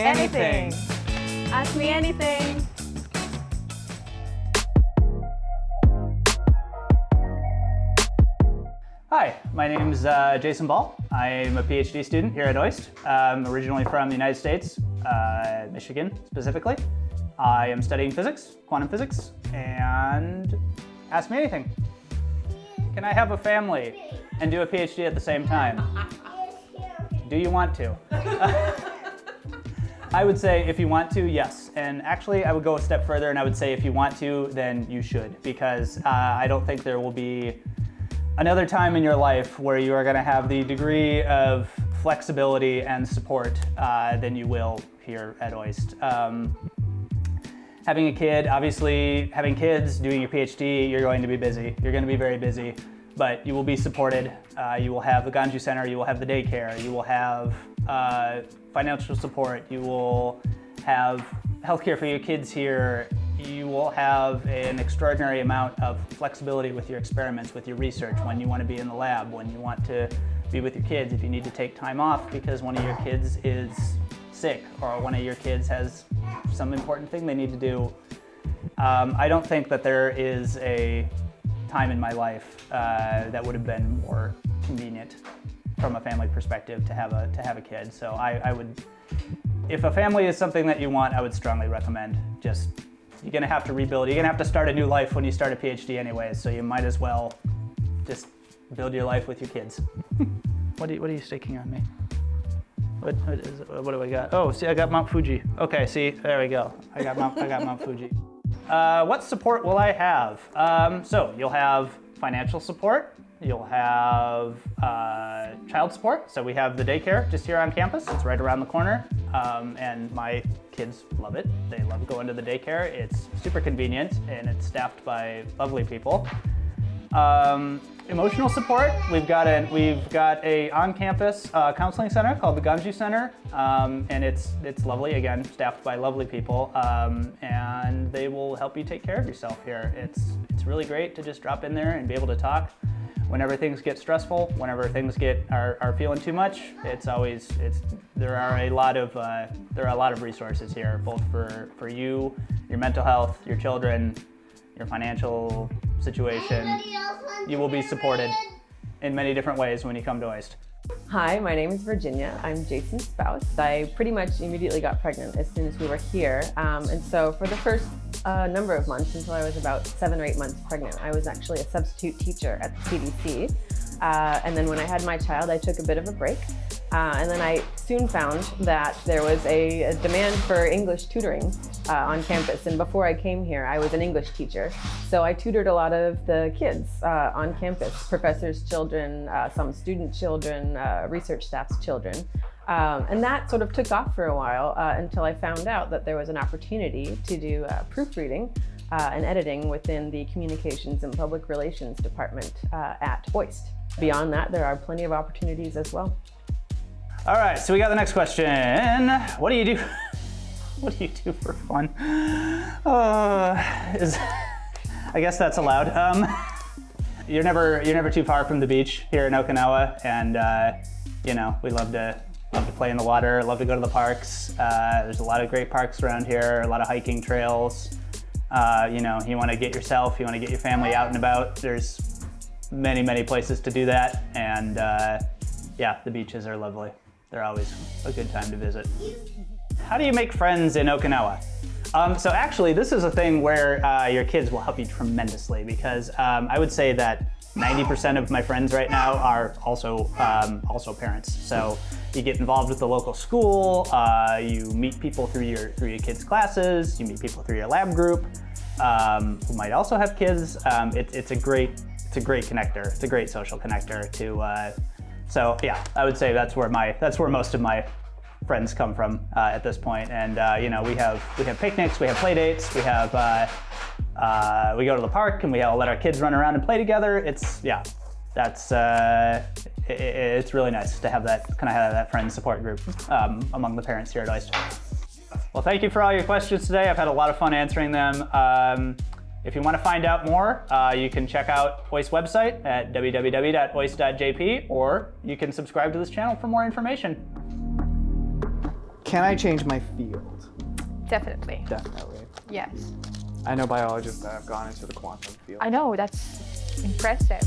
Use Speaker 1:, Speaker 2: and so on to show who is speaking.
Speaker 1: anything.
Speaker 2: Ask me anything.
Speaker 1: Hi, my name is uh, Jason Ball. I'm a PhD student here at OIST. I'm originally from the United States, uh, Michigan specifically. I am studying physics, quantum physics, and ask me anything. Can I have a family and do a PhD at the same time? Do you want to? I would say if you want to, yes. And actually, I would go a step further and I would say if you want to, then you should. Because uh, I don't think there will be another time in your life where you are going to have the degree of flexibility and support uh, than you will here at OIST. Um, having a kid, obviously having kids, doing your PhD, you're going to be busy. You're going to be very busy, but you will be supported. Uh, you will have the Ganju Center, you will have the daycare, you will have uh, financial support, you will have healthcare for your kids here, you will have an extraordinary amount of flexibility with your experiments, with your research, when you want to be in the lab, when you want to be with your kids, if you need to take time off because one of your kids is sick or one of your kids has some important thing they need to do. Um, I don't think that there is a time in my life uh, that would have been more convenient from a family perspective to have a to have a kid. So I, I would, if a family is something that you want, I would strongly recommend just you're gonna have to rebuild. You're gonna have to start a new life when you start a PhD anyways, so you might as well just build your life with your kids. what, are you, what are you staking on me? What, what, is, what do I got? Oh, see, I got Mount Fuji. Okay, see, there we go. I got Mount, I got Mount Fuji. Uh, what support will I have? Um, so you'll have financial support. You'll have uh, child support. So we have the daycare just here on campus. It's right around the corner. Um, and my kids love it. They love going to the daycare. It's super convenient and it's staffed by lovely people. Um, emotional support, we've got a, we've got a on-campus uh, counseling center called the Ganju Center, um, and it's, it's lovely, again, staffed by lovely people, um, and they will help you take care of yourself here. It's, it's really great to just drop in there and be able to talk whenever things get stressful, whenever things get are, are feeling too much, it's always it's there are a lot of uh, there are a lot of resources here, both for for you, your mental health, your children, your financial situation. You will be supported in many different ways when you come to OIST.
Speaker 3: Hi, my name is Virginia. I'm Jason's spouse. I pretty much immediately got pregnant as soon as we were here. Um, and so for the first uh, number of months, until I was about seven or eight months pregnant, I was actually a substitute teacher at the CDC. Uh, and then when I had my child, I took a bit of a break. Uh, and then I soon found that there was a, a demand for English tutoring uh, on campus. And before I came here, I was an English teacher. So I tutored a lot of the kids uh, on campus, professors' children, uh, some student children, uh, research staff's children. Um, and that sort of took off for a while uh, until I found out that there was an opportunity to do proofreading and editing within the Communications and Public Relations Department at OIST. Beyond that, there are plenty of opportunities as well.
Speaker 1: All right, so we got the next question. What do you do? what do you do for fun? Uh, is, I guess that's allowed. Um, you're never you're never too far from the beach here in Okinawa, and uh, you know we love to love to play in the water, love to go to the parks. Uh, there's a lot of great parks around here, a lot of hiking trails. Uh, you know, you want to get yourself, you want to get your family out and about. There's many many places to do that, and uh, yeah, the beaches are lovely. They're always a good time to visit. How do you make friends in Okinawa? Um, so actually, this is a thing where uh, your kids will help you tremendously because um, I would say that 90% of my friends right now are also um, also parents. So you get involved with the local school, uh, you meet people through your through your kids' classes, you meet people through your lab group um, who might also have kids. Um, it, it's a great it's a great connector. It's a great social connector to uh, so yeah, I would say that's where my that's where most of my friends come from uh, at this point. And uh, you know, we have we have picnics, we have play dates, we have uh, uh we go to the park and we all let our kids run around and play together. It's yeah, that's uh, it, it's really nice to have that kind of have that friend support group um, among the parents here at OIST. Well, thank you for all your questions today. I've had a lot of fun answering them. Um, if you want to find out more, uh, you can check out OIST website at www.oist.jp or you can subscribe to this channel for more information.
Speaker 4: Can I change my field?
Speaker 2: Definitely.
Speaker 4: Definitely.
Speaker 2: Yes.
Speaker 4: I know biologists that have gone into the quantum field.
Speaker 2: I know, that's impressive.